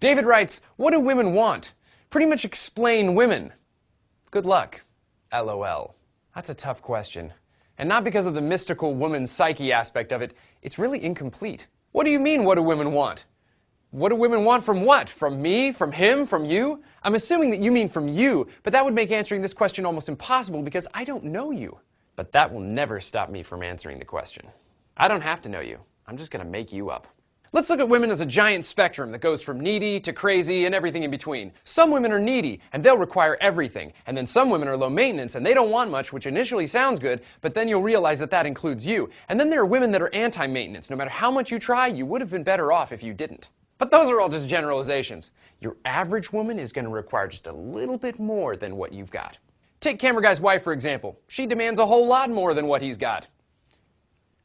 David writes, What do women want? Pretty much explain women. Good luck. LOL. That's a tough question. And not because of the mystical woman psyche aspect of it, it's really incomplete. What do you mean, what do women want? What do women want from what? From me? From him? From you? I'm assuming that you mean from you, but that would make answering this question almost impossible because I don't know you. But that will never stop me from answering the question. I don't have to know you. I'm just going to make you up. Let's look at women as a giant spectrum that goes from needy to crazy and everything in between. Some women are needy and they'll require everything. And then some women are low maintenance and they don't want much, which initially sounds good, but then you'll realize that that includes you. And then there are women that are anti maintenance. No matter how much you try, you would have been better off if you didn't. But those are all just generalizations. Your average woman is going to require just a little bit more than what you've got. Take Camera Guy's wife, for example. She demands a whole lot more than what he's got.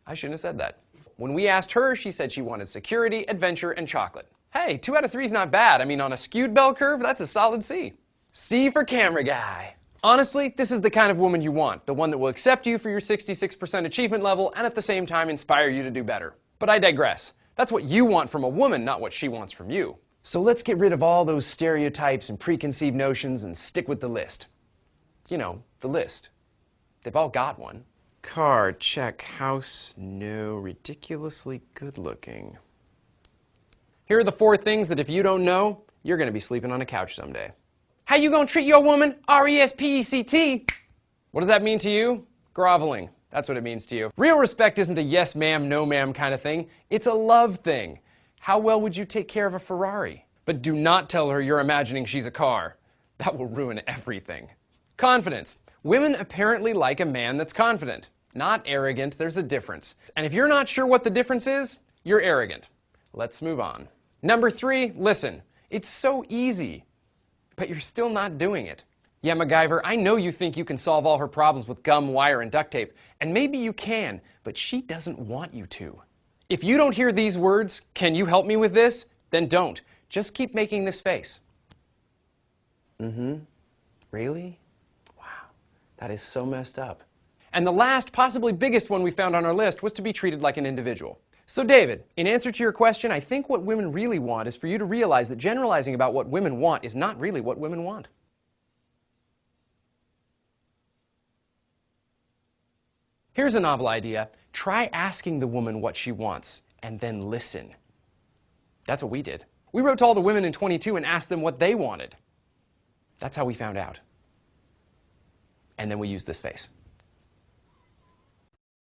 I shouldn't have said that. When we asked her, she said she wanted security, adventure, and chocolate. Hey, two out of three is not bad. I mean, on a skewed bell curve, that's a solid C. C for Camera Guy. Honestly, this is the kind of woman you want, the one that will accept you for your 66% achievement level and at the same time inspire you to do better. But I digress. That's what you want from a woman, not what she wants from you. So let's get rid of all those stereotypes and preconceived notions and stick with the list. You know, the list. They've all got one. Car, check. House, no. Ridiculously good looking. Here are the four things that if you don't know, you're going to be sleeping on a couch someday. How you going to treat your woman? R-E-S-P-E-C-T. What does that mean to you? Groveling. That's what it means to you. Real respect isn't a yes ma'am, no ma'am kind of thing. It's a love thing. How well would you take care of a Ferrari? But do not tell her you're imagining she's a car. That will ruin everything. Confidence. Women apparently like a man that's confident. Not arrogant, there's a difference. And if you're not sure what the difference is, you're arrogant. Let's move on. Number three, listen. It's so easy, but you're still not doing it. Yeah, MacGyver, I know you think you can solve all her problems with gum, wire, and duct tape, and maybe you can, but she doesn't want you to. If you don't hear these words, can you help me with this? Then don't. Just keep making this face. Mm-hmm. Really? That is so messed up. And the last, possibly biggest one we found on our list was to be treated like an individual. So David, in answer to your question, I think what women really want is for you to realize that generalizing about what women want is not really what women want. Here's a novel idea. Try asking the woman what she wants and then listen. That's what we did. We wrote to all the women in 22 and asked them what they wanted. That's how we found out. And then we use this face.